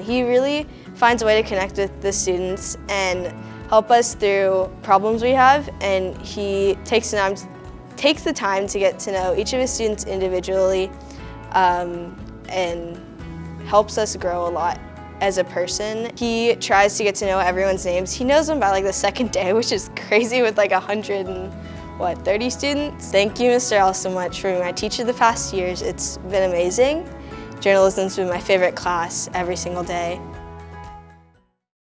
He really finds a way to connect with the students and help us through problems we have and he takes the time, takes the time to get to know each of his students individually um, and helps us grow a lot as a person. He tries to get to know everyone's names. He knows them by like the second day, which is crazy with like a hundred and what, 30 students? Thank you, Mr. L, so much for being my teacher the past years. It's been amazing. Journalism's been my favorite class every single day.